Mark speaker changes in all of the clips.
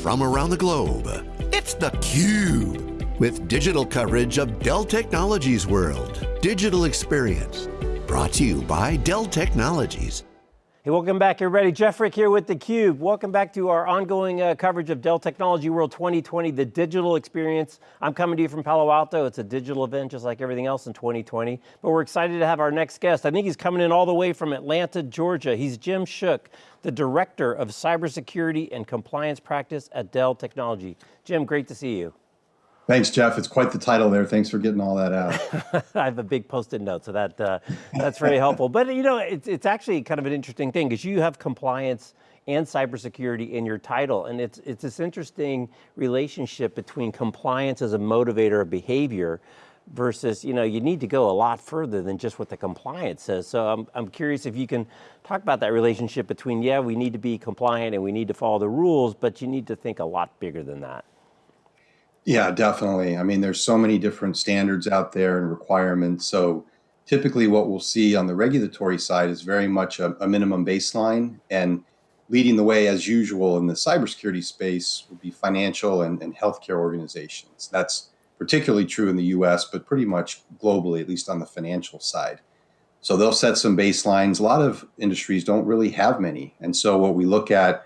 Speaker 1: from around the globe. It's theCUBE, with digital coverage of Dell Technologies World. Digital Experience, brought to you by Dell Technologies.
Speaker 2: Hey, welcome back everybody. Jeff Frick here with theCUBE. Welcome back to our ongoing uh, coverage of Dell Technology World 2020, the digital experience. I'm coming to you from Palo Alto. It's a digital event just like everything else in 2020, but we're excited to have our next guest. I think he's coming in all the way from Atlanta, Georgia. He's Jim Shook, the Director of Cybersecurity and Compliance Practice at Dell Technology. Jim, great to see you.
Speaker 3: Thanks, Jeff. It's quite the title there. Thanks for getting all that out.
Speaker 2: I have a big post-it note, so that uh, that's very helpful. But you know, it's, it's actually kind of an interesting thing because you have compliance and cybersecurity in your title, and it's it's this interesting relationship between compliance as a motivator of behavior versus, you know, you need to go a lot further than just what the compliance says. So I'm, I'm curious if you can talk about that relationship between, yeah, we need to be compliant and we need to follow the rules, but you need to think a lot bigger than that.
Speaker 3: Yeah, definitely. I mean, there's so many different standards out there and requirements. So typically what we'll see on the regulatory side is very much a, a minimum baseline and leading the way as usual in the cybersecurity space would be financial and, and healthcare organizations. That's particularly true in the US, but pretty much globally, at least on the financial side. So they'll set some baselines. A lot of industries don't really have many. And so what we look at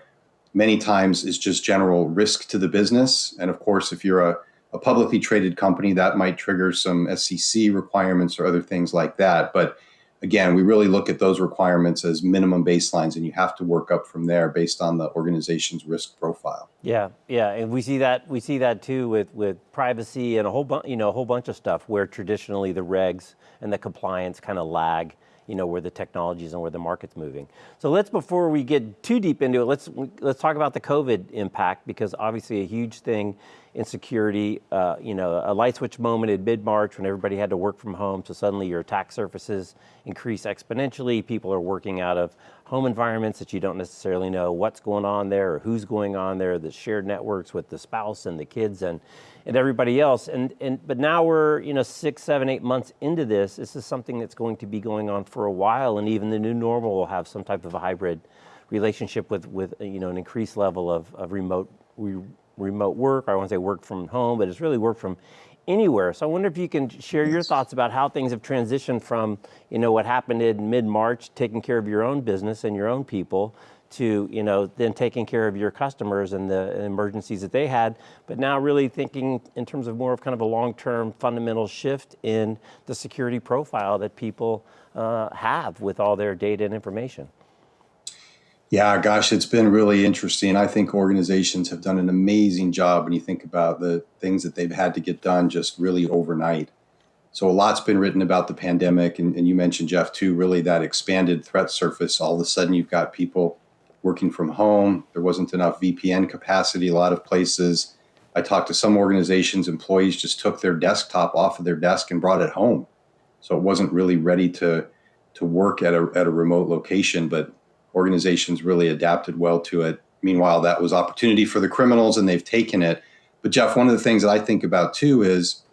Speaker 3: many times is just general risk to the business. And of course, if you're a, a publicly traded company, that might trigger some SEC requirements or other things like that. But again, we really look at those requirements as minimum baselines and you have to work up from there based on the organization's risk profile.
Speaker 2: Yeah, yeah, and we see that we see that too with with privacy and a whole bunch, you know, a whole bunch of stuff where traditionally the regs and the compliance kind of lag you know, where the technology is and where the market's moving. So let's, before we get too deep into it, let's, let's talk about the COVID impact because obviously a huge thing in security, uh, you know, a light switch moment in mid-March when everybody had to work from home, so suddenly your attack surfaces increase exponentially. People are working out of home environments that you don't necessarily know what's going on there or who's going on there, the shared networks with the spouse and the kids and, and everybody else. And, and, but now we're, you know, six, seven, eight months into this. This is something that's going to be going on for a while and even the new normal will have some type of a hybrid relationship with, with you know, an increased level of, of remote, re, remote work. I want to say work from home, but it's really work from anywhere. So I wonder if you can share your thoughts about how things have transitioned from, you know, what happened in mid-March, taking care of your own business and your own people, to you know then taking care of your customers and the emergencies that they had, but now really thinking in terms of more of kind of a long-term fundamental shift in the security profile that people uh, have with all their data and information.
Speaker 3: Yeah, gosh, it's been really interesting. I think organizations have done an amazing job when you think about the things that they've had to get done just really overnight. So a lot's been written about the pandemic, and, and you mentioned, Jeff, too, really that expanded threat surface. All of a sudden, you've got people working from home. There wasn't enough VPN capacity. A lot of places, I talked to some organizations, employees just took their desktop off of their desk and brought it home. So it wasn't really ready to, to work at a, at a remote location, but organizations really adapted well to it. Meanwhile, that was opportunity for the criminals and they've taken it. But Jeff, one of the things that I think about too is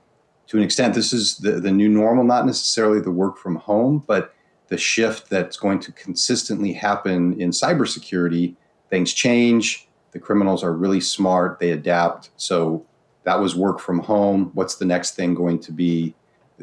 Speaker 3: to an extent, this is the, the new normal, not necessarily the work from home, but the shift that's going to consistently happen in cybersecurity. Things change. The criminals are really smart. They adapt. So that was work from home. What's the next thing going to be?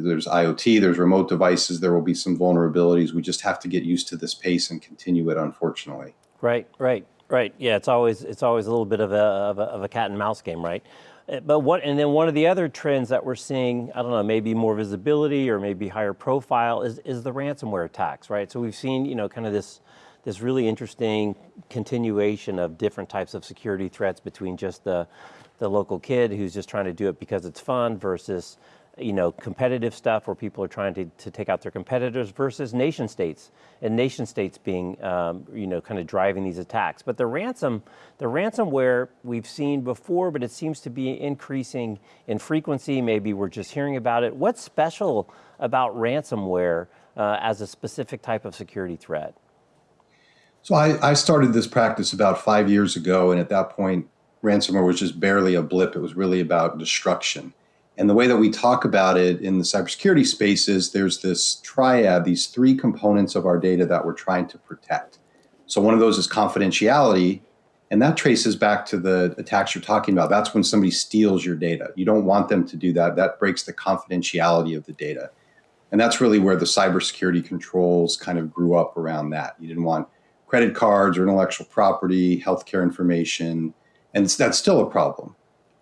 Speaker 3: There's IoT, there's remote devices, there will be some vulnerabilities. We just have to get used to this pace and continue it, unfortunately.
Speaker 2: Right, right, right. Yeah, it's always it's always a little bit of a, of a, of a cat and mouse game, right? Uh, but what, and then one of the other trends that we're seeing, I don't know, maybe more visibility or maybe higher profile is, is the ransomware attacks, right? So we've seen, you know, kind of this, this really interesting continuation of different types of security threats between just the, the local kid who's just trying to do it because it's fun versus you know, competitive stuff where people are trying to, to take out their competitors versus nation states and nation states being, um, you know, kind of driving these attacks. But the ransom, the ransomware we've seen before, but it seems to be increasing in frequency. Maybe we're just hearing about it. What's special about ransomware uh, as a specific type of security threat?
Speaker 3: So I, I started this practice about five years ago, and at that point, ransomware was just barely a blip. It was really about destruction. And the way that we talk about it in the cybersecurity space is there's this triad, these three components of our data that we're trying to protect. So one of those is confidentiality. And that traces back to the attacks you're talking about. That's when somebody steals your data. You don't want them to do that. That breaks the confidentiality of the data. And that's really where the cybersecurity controls kind of grew up around that. You didn't want credit cards or intellectual property, healthcare information, and that's still a problem.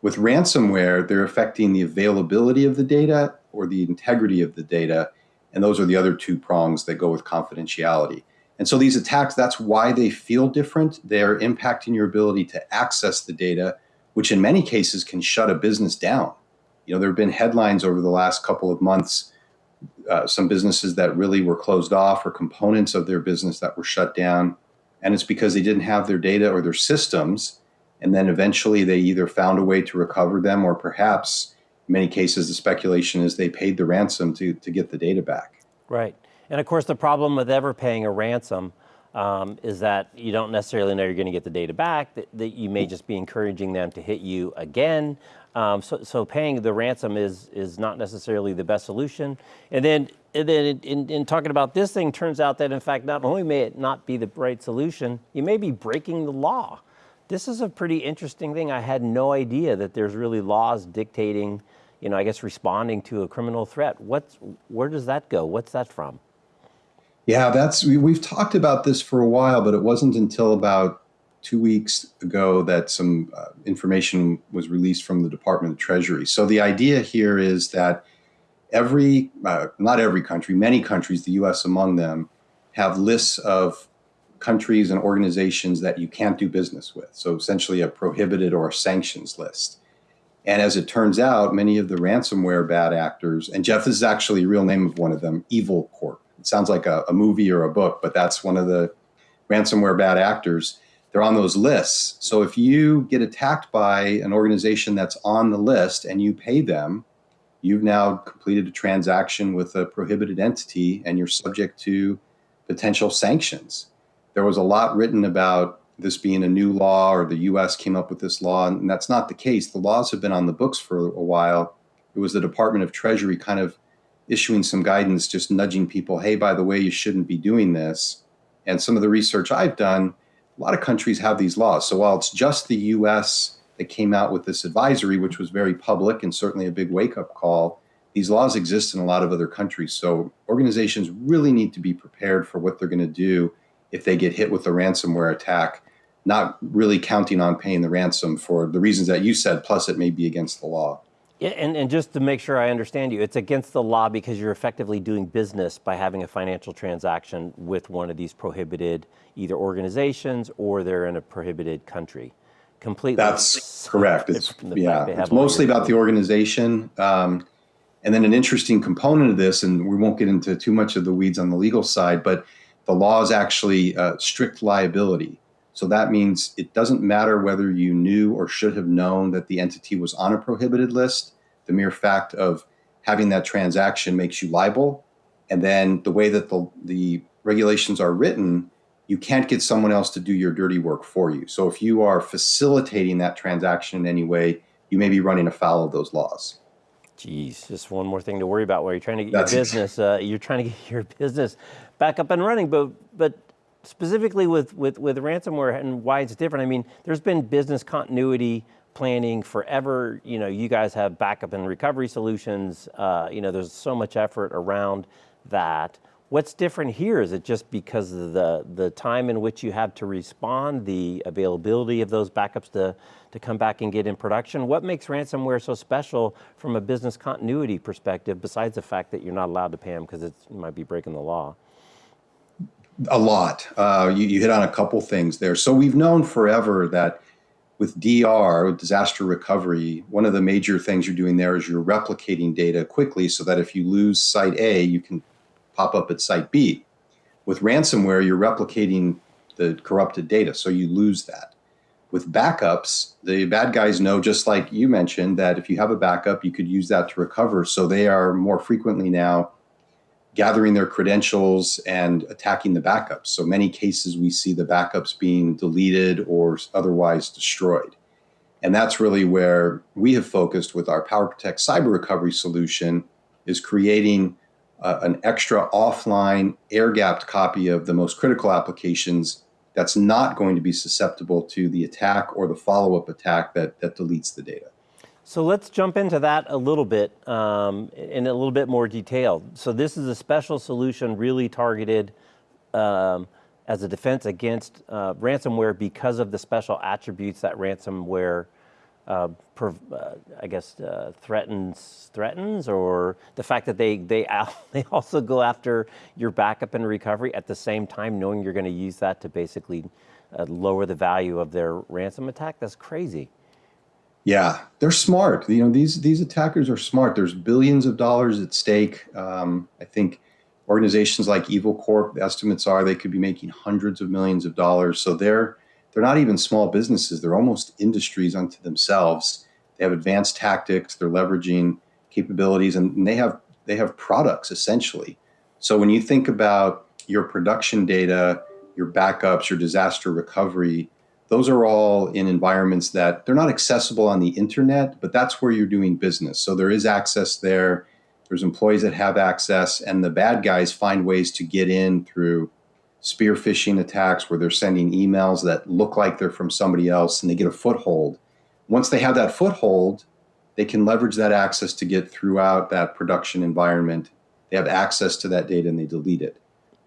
Speaker 3: With ransomware, they're affecting the availability of the data or the integrity of the data. And those are the other two prongs that go with confidentiality. And so these attacks, that's why they feel different. They're impacting your ability to access the data, which in many cases can shut a business down. You know, there have been headlines over the last couple of months, uh, some businesses that really were closed off or components of their business that were shut down. And it's because they didn't have their data or their systems. And then eventually they either found a way to recover them or perhaps in many cases the speculation is they paid the ransom to, to get the data back.
Speaker 2: Right. And of course, the problem with ever paying a ransom um, is that you don't necessarily know you're going to get the data back, that, that, you may just be encouraging them to hit you again. Um, so, so, paying the ransom is, is not necessarily the best solution. And then, and then in, in, talking about this thing, turns out that in fact, not only may it not be the right solution, you may be breaking the law. This is a pretty interesting thing. I had no idea that there's really laws dictating, you know, I guess responding to a criminal threat. What's, where does that go? What's that from?
Speaker 3: Yeah, that's we, have talked about this for a while, but it wasn't until about two weeks ago that some uh, information was released from the Department of Treasury. So the idea here is that every, uh, not every country, many countries, the U.S. among them, have lists of countries and organizations that you can't do business with. So essentially, a prohibited or sanctions list. And as it turns out, many of the ransomware bad actors, and Jeff, this is actually a real name of one of them, Evil Corp it sounds like a, a movie or a book, but that's one of the ransomware bad actors. They're on those lists. So if you get attacked by an organization that's on the list and you pay them, you've now completed a transaction with a prohibited entity and you're subject to potential sanctions. There was a lot written about this being a new law or the US came up with this law, and that's not the case. The laws have been on the books for a while. It was the Department of Treasury kind of issuing some guidance, just nudging people, hey, by the way, you shouldn't be doing this. And some of the research I've done, a lot of countries have these laws. So while it's just the US that came out with this advisory, which was very public and certainly a big wake up call, these laws exist in a lot of other countries. So organizations really need to be prepared for what they're going to do if they get hit with a ransomware attack, not really counting on paying the ransom for the reasons that you said, plus it may be against the law.
Speaker 2: Yeah, and, and just to make sure I understand you, it's against the law because you're effectively doing business by having a financial transaction with one of these prohibited either organizations or they're in a prohibited country. Completely.
Speaker 3: That's correct. It's yeah. It's mostly about the organization. Um, and then an interesting component of this, and we won't get into too much of the weeds on the legal side, but the law is actually uh, strict liability. So that means it doesn't matter whether you knew or should have known that the entity was on a prohibited list. The mere fact of having that transaction makes you liable. And then the way that the, the regulations are written, you can't get someone else to do your dirty work for you. So if you are facilitating that transaction in any way, you may be running afoul of those laws.
Speaker 2: Geez, just one more thing to worry about while you're trying to get That's your business. Uh, you're trying to get your business back up and running, but but specifically with, with, with ransomware and why it's different, I mean, there's been business continuity planning forever. You know, you guys have backup and recovery solutions. Uh, you know, there's so much effort around that. What's different here? Is it just because of the, the time in which you have to respond, the availability of those backups to, to come back and get in production? What makes ransomware so special from a business continuity perspective, besides the fact that you're not allowed to pay them because it might be breaking the law?
Speaker 3: A lot. Uh, you, you hit on a couple things there. So we've known forever that with DR, disaster recovery, one of the major things you're doing there is you're replicating data quickly so that if you lose site A, you can pop up at site B. With ransomware, you're replicating the corrupted data, so you lose that. With backups, the bad guys know, just like you mentioned, that if you have a backup, you could use that to recover. So they are more frequently now gathering their credentials and attacking the backups. So many cases we see the backups being deleted or otherwise destroyed. And that's really where we have focused with our PowerProtect cyber recovery solution is creating uh, an extra offline air gapped copy of the most critical applications that's not going to be susceptible to the attack or the follow-up attack that, that deletes the data.
Speaker 2: So let's jump into that a little bit um, in a little bit more detail. So this is a special solution really targeted um, as a defense against uh, ransomware because of the special attributes that ransomware uh, per, uh, I guess uh, threatens threatens or the fact that they they they also go after your backup and recovery at the same time knowing you're going to use that to basically uh, lower the value of their ransom attack that's crazy
Speaker 3: yeah, they're smart. You know, these these attackers are smart. There's billions of dollars at stake. Um, I think organizations like Evil Corp, the estimates are they could be making hundreds of millions of dollars. So they're they're not even small businesses. They're almost industries unto themselves. They have advanced tactics. They're leveraging capabilities, and they have they have products essentially. So when you think about your production data, your backups, your disaster recovery, those are all in environments that they're not accessible on the internet, but that's where you're doing business. So there is access there. There's employees that have access, and the bad guys find ways to get in through spear phishing attacks where they're sending emails that look like they're from somebody else and they get a foothold. Once they have that foothold, they can leverage that access to get throughout that production environment. They have access to that data and they delete it.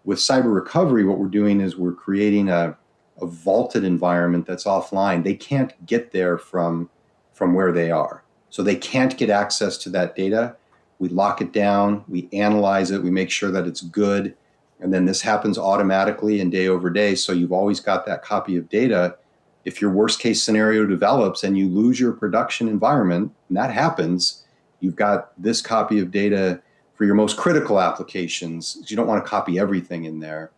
Speaker 3: With cyber recovery, what we're doing is we're creating a a vaulted environment that's offline, they can't get there from, from where they are. So they can't get access to that data. We lock it down, we analyze it, we make sure that it's good. And then this happens automatically and day over day. So you've always got that copy of data. If your worst case scenario develops and you lose your production environment, and that happens, you've got this copy of data for your most critical applications. You don't want to copy everything in there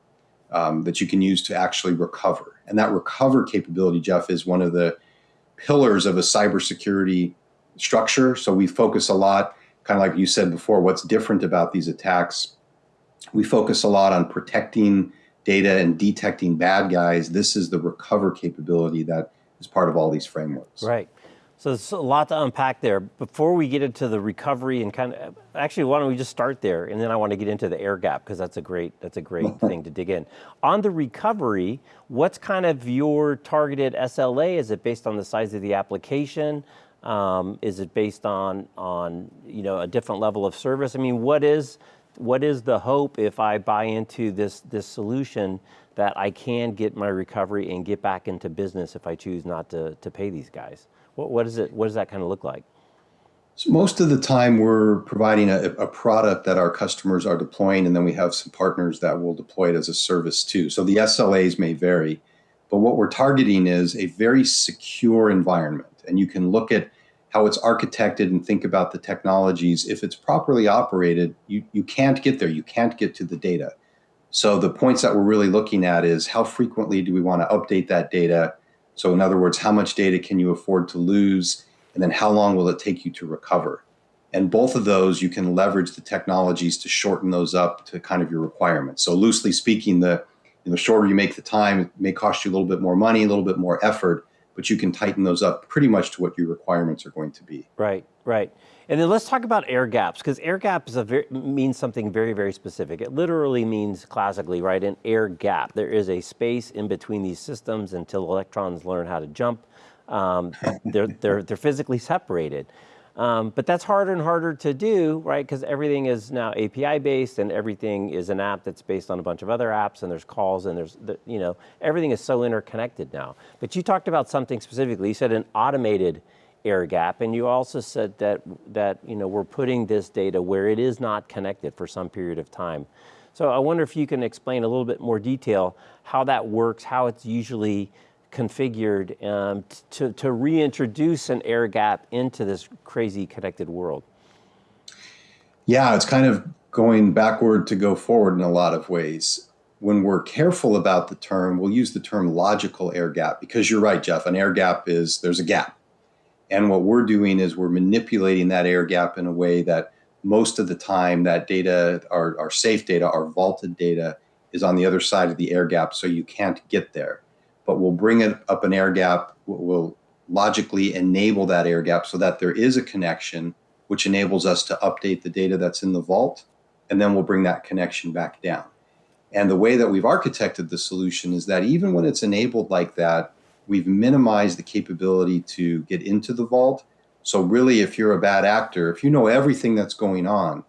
Speaker 3: um, that you can use to actually recover. And that recover capability, Jeff, is one of the pillars of a cybersecurity structure. So we focus a lot, kind of like you said before, what's different about these attacks. We focus a lot on protecting data and detecting bad guys. This is the recover capability that is part of all these frameworks.
Speaker 2: Right. So there's a lot to unpack there. Before we get into the recovery and kind of, actually, why don't we just start there, and then I want to get into the air gap because that's a great that's a great thing to dig in. On the recovery, what's kind of your targeted SLA? Is it based on the size of the application? Um, is it based on on you know a different level of service? I mean, what is what is the hope if I buy into this this solution that I can get my recovery and get back into business if I choose not to to pay these guys? What, what, is it, what does that kind of look like?
Speaker 3: So most of the time we're providing a, a, product that our customers are deploying and then we have some partners that will deploy it as a service too. So the SLAs may vary, but what we're targeting is a very secure environment. And you can look at how it's architected and think about the technologies. If it's properly operated, you, you can't get there. You can't get to the data. So the points that we're really looking at is how frequently do we want to update that data? So in other words, how much data can you afford to lose? And then how long will it take you to recover? And both of those, you can leverage the technologies to shorten those up to kind of your requirements. So loosely speaking, the know, shorter you make the time, it may cost you a little bit more money, a little bit more effort, but you can tighten those up pretty much to what your requirements are going to be.
Speaker 2: Right, right. And then let's talk about air gaps, because air gap is a very, means something very, very specific. It literally means classically, right, an air gap. There is a space in between these systems until electrons learn how to jump. Um, they're, they're, they're physically separated. Um, but that's harder and harder to do, right? Because everything is now API based and everything is an app that's based on a bunch of other apps and there's calls and there's, you know, everything is so interconnected now. But you talked about something specifically. You said an automated air gap and you also said that, that, you know, we're putting this data where it is not connected for some period of time. So I wonder if you can explain a little bit more detail how that works, how it's usually configured um, to, to reintroduce an air gap into this crazy connected world?
Speaker 3: Yeah, it's kind of going backward to go forward in a lot of ways. When we're careful about the term, we'll use the term logical air gap because you're right, Jeff. An air gap is there's a gap. And what we're doing is we're manipulating that air gap in a way that most of the time that data, our, our safe data, our vaulted data, is on the other side of the air gap, so you can't get there but we'll bring it up an air gap. We'll logically enable that air gap so that there is a connection, which enables us to update the data that's in the vault, and then we'll bring that connection back down. And the way that we've architected the solution is that even when it's enabled like that, we've minimized the capability to get into the vault. So really, if you're a bad actor, if you know everything that's going on,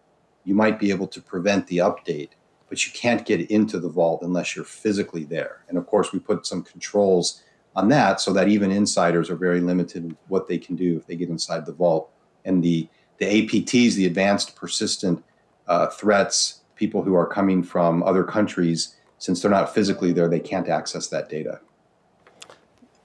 Speaker 3: you might be able to prevent the update, but you can't get into the vault unless you're physically there. And of course, we put some controls on that so that even insiders are very limited in what they can do if they get inside the vault. And the, the APTs, the advanced persistent uh, threats, people who are coming from other countries, since they're not physically there, they can't access that data.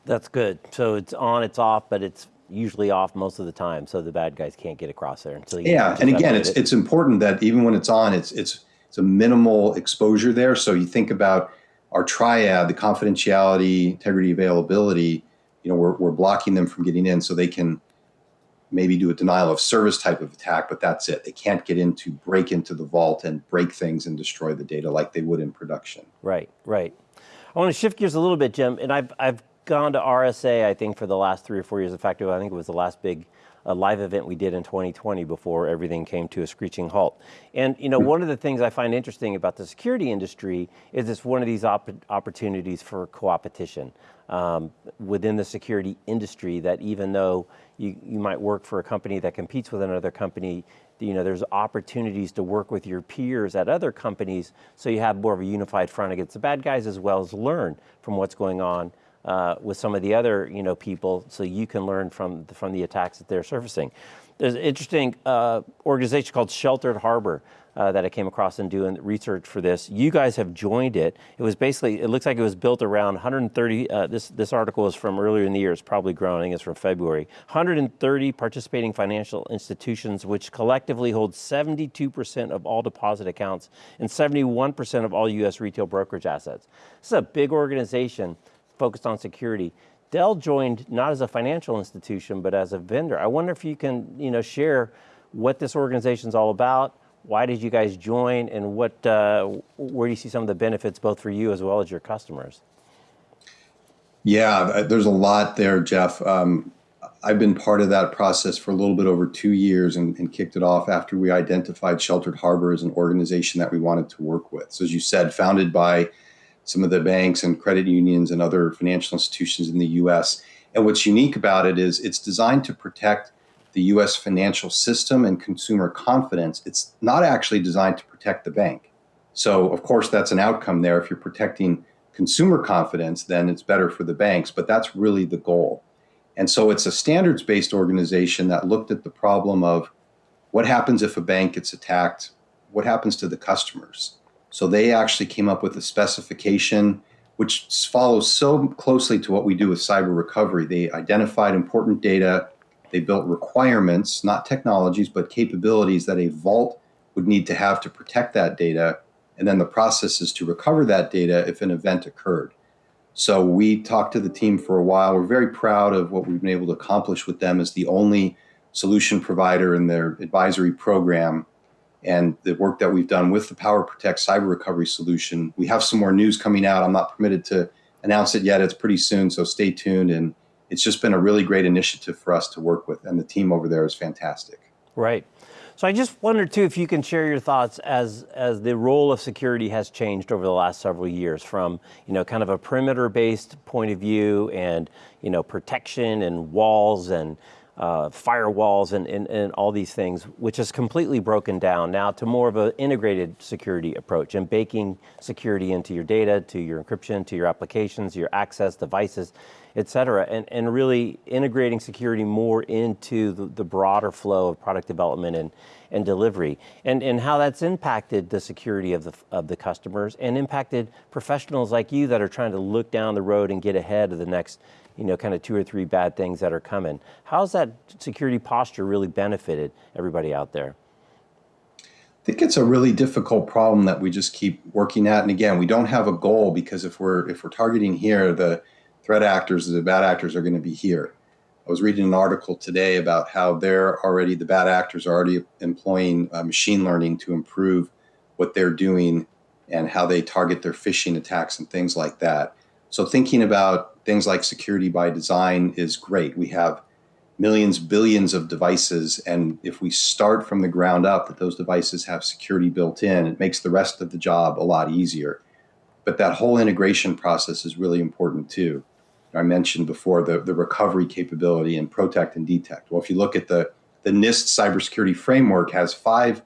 Speaker 2: That's good. So it's on, it's off, but it's usually off most of the time, so the bad guys can't get across there until you.
Speaker 3: Yeah, and again, it's it. it's important that even when it's on, it's it's a minimal exposure there. So you think about our triad, the confidentiality, integrity, availability. You know, we're we're blocking them from getting in, so they can maybe do a denial of service type of attack, but that's it. They can't get into break into the vault and break things and destroy the data like they would in production.
Speaker 2: Right, right. I want to shift gears a little bit, Jim, and I've I've gone to RSA, I think, for the last three or four years. In fact, I think it was the last big uh, live event we did in 2020 before everything came to a screeching halt. And you know, one of the things I find interesting about the security industry is it's one of these op opportunities for co-opetition um, within the security industry. That even though you, you might work for a company that competes with another company, you know, there's opportunities to work with your peers at other companies so you have more of a unified front against the bad guys as well as learn from what's going on uh, with some of the other you know people, so you can learn from the, from the attacks that they're surfacing. There's an interesting uh, organization called Sheltered Harbor uh, that I came across in doing research for this. You guys have joined it. It was basically, it looks like it was built around 130, uh, this, this article is from earlier in the year, it's probably grown, I think it's from February. 130 participating financial institutions, which collectively hold 72% of all deposit accounts and 71% of all US retail brokerage assets. This is a big organization focused on security. Dell joined not as a financial institution, but as a vendor. I wonder if you can you know, share what this organization is all about, why did you guys join, and what, uh, where do you see some of the benefits both for you as well as your customers?
Speaker 3: Yeah, there's a lot there, Jeff. Um, I've been part of that process for a little bit over two years and, and, kicked it off after we identified Sheltered Harbor as an organization that we wanted to work with. So as you said, founded by some of the banks and credit unions and other financial institutions in the US. And what's unique about it is it's designed to protect the US financial system and consumer confidence. It's not actually designed to protect the bank. So, of course, that's an outcome there. If you're protecting consumer confidence, then it's better for the banks, but that's really the goal. And so it's a standards based organization that looked at the problem of what happens if a bank gets attacked? What happens to the customers? So they actually came up with a specification which follows so closely to what we do with cyber recovery. They identified important data, they built requirements, not technologies, but capabilities that a vault would need to have to protect that data, and then the processes to recover that data if an event occurred. So we talked to the team for a while. We're very proud of what we've been able to accomplish with them as the only solution provider in their advisory program and the work that we've done with the PowerProtect cyber recovery solution. We have some more news coming out. I'm not permitted to announce it yet. It's pretty soon, so stay tuned. And it's just been a really great initiative for us to work with, and the team over there is fantastic.
Speaker 2: Right. So I just wondered too if you can share your thoughts as as the role of security has changed over the last several years from you know kind of a perimeter based point of view and you know protection and walls and uh, firewalls and, and, and, all these things, which has completely broken down now to more of an integrated security approach and baking security into your data, to your encryption, to your applications, your access devices, et cetera, and, and really integrating security more into the, the broader flow of product development and, and delivery, and, and how that's impacted the security of the, of the customers and impacted professionals like you that are trying to look down the road and get ahead of the next you know, kind of two or three bad things that are coming. How's that security posture really benefited everybody out there?
Speaker 3: I think it's a really difficult problem that we just keep working at. And again, we don't have a goal because if we're if we're targeting here, the threat actors, the bad actors are going to be here. I was reading an article today about how they're already the bad actors are already employing uh, machine learning to improve what they're doing and how they target their phishing attacks and things like that. So thinking about things like security by design is great. We have millions, billions of devices. And if we start from the ground up that those devices have security built in, it makes the rest of the job a lot easier. but that whole integration process is really important too. I mentioned before the, the recovery capability and protect and detect. Well, if you look at the, the NIST cybersecurity framework has five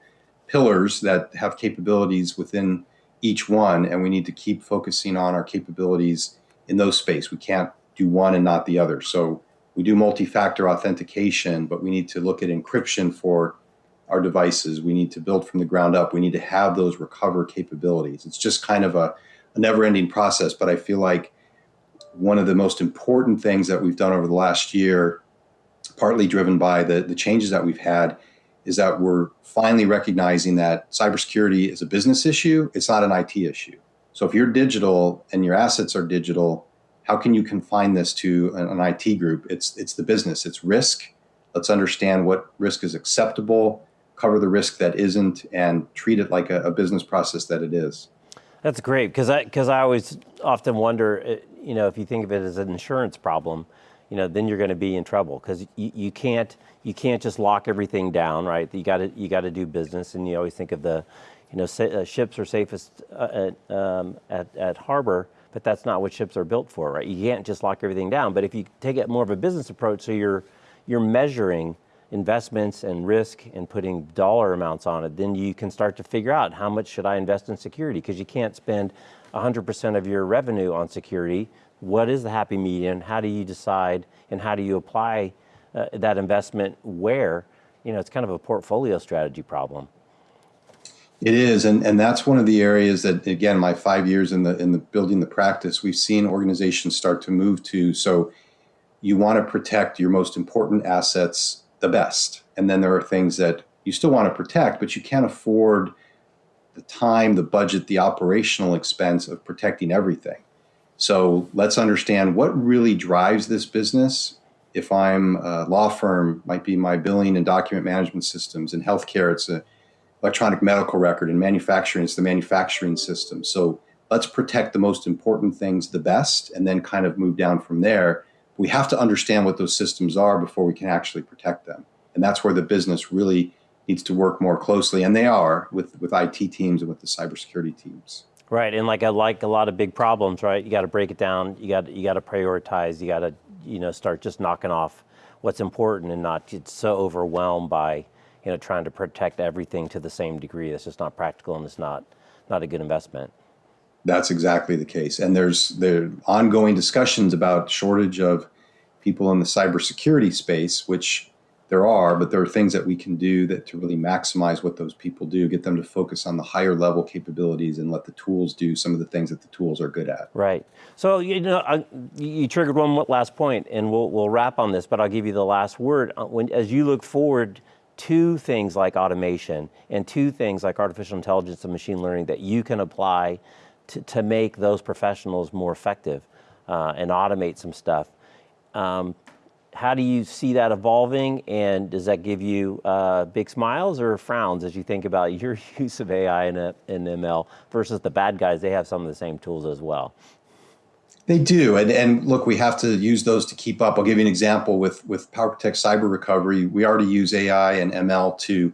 Speaker 3: pillars that have capabilities within each one, and we need to keep focusing on our capabilities in those space. We can't do one and not the other. So we do multi-factor authentication, but we need to look at encryption for our devices. We need to build from the ground up. We need to have those recover capabilities. It's just kind of a, a never-ending process, but I feel like one of the most important things that we've done over the last year, partly driven by the, the changes that we've had, is that we're finally recognizing that cybersecurity is a business issue, it's not an IT issue. So if you're digital and your assets are digital, how can you confine this to an, an IT group? It's, it's the business, it's risk. Let's understand what risk is acceptable, cover the risk that isn't, and treat it like a, a business process that it is.
Speaker 2: That's great, because I, cause I always often wonder, uh, you know, if you think of it as an insurance problem, you know, then you're going to be in trouble because you, you can't you can't just lock everything down, right? You got to you got to do business, and you always think of the, you know, uh, ships are safest uh, at, um, at at harbor, but that's not what ships are built for, right? You can't just lock everything down. But if you take it more of a business approach, so you're you're measuring investments and risk and putting dollar amounts on it, then you can start to figure out how much should I invest in security because you can't spend 100% of your revenue on security. What is the happy median? How do you decide and how do you apply uh, that investment where? You know, it's kind of a portfolio strategy problem.
Speaker 3: It is, and, and that's one of the areas that, again, my five years in the in the building the practice, we've seen organizations start to move to. So, you want to protect your most important assets the best, and then there are things that you still want to protect, but you can't afford the time, the budget, the operational expense of protecting everything. So let's understand what really drives this business. If I'm a law firm, might be my billing and document management systems. In healthcare, it's a electronic medical record. and manufacturing, it's the manufacturing system. So let's protect the most important things the best, and then kind of move down from there. We have to understand what those systems are before we can actually protect them, and that's where the business really needs to work more closely, and they are with with IT teams and with the cybersecurity teams.
Speaker 2: Right, and like I like a lot of big problems, right? You got to break it down. You got you got to prioritize. You got to you know start just knocking off what's important and not get so overwhelmed by you know trying to protect everything to the same degree. That's just not practical and it's not not a good investment.
Speaker 3: That's exactly the case, and there's there ongoing discussions about shortage of people in the cybersecurity space, which there are, but there are things that we can do that to really maximize what those people do, get them to focus on the higher level capabilities and let the tools do some of the things that the tools are good at.
Speaker 2: Right. So, you know, I, you triggered one last point and we'll, we'll wrap on this, but I'll give you the last word. Uh, when, as you look forward to things like automation and to things like artificial intelligence and machine learning that you can apply to, to make those professionals more effective uh, and automate some stuff. Um, how do you see that evolving and does that give you uh, big smiles or frowns as you think about your use of AI and, uh, and ML versus the bad guys? They have some of the same tools as well.
Speaker 3: They do, and, and look, we have to use those to keep up. I'll give you an example with with PowerProtect Cyber Recovery. We already use AI and ML to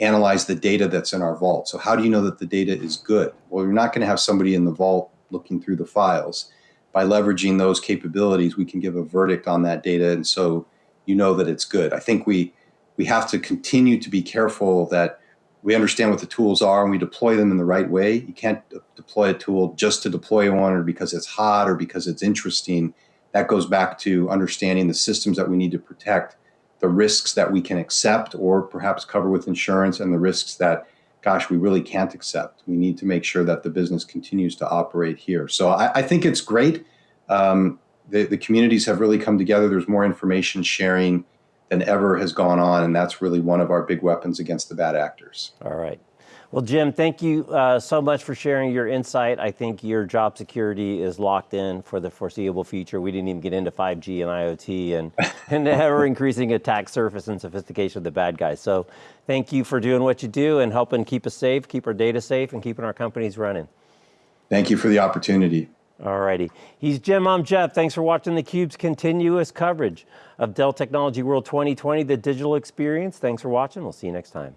Speaker 3: analyze the data that's in our vault. So how do you know that the data is good? Well, you're not going to have somebody in the vault looking through the files by leveraging those capabilities, we can give a verdict on that data, and so you know that it's good. I think we we have to continue to be careful that we understand what the tools are and we deploy them in the right way. You can't deploy a tool just to deploy one or because it's hot or because it's interesting. That goes back to understanding the systems that we need to protect, the risks that we can accept or perhaps cover with insurance, and the risks that, gosh, we really can't accept. We need to make sure that the business continues to operate here. So I, I think it's great um, the, the communities have really come together. There's more information sharing than ever has gone on, and that's really one of our big weapons against the bad actors.
Speaker 2: All right. Well, Jim, thank you uh, so much for sharing your insight. I think your job security is locked in for the foreseeable future. We didn't even get into 5G and IoT and, and the ever increasing attack surface and sophistication of the bad guys. So thank you for doing what you do and helping keep us safe, keep our data safe, and keeping our companies running.
Speaker 3: Thank you for the opportunity.
Speaker 2: All righty. He's Jim, I'm Jeff. Thanks for watching theCUBE's continuous coverage of Dell Technology World 2020, the digital experience. Thanks for watching. We'll see you next time.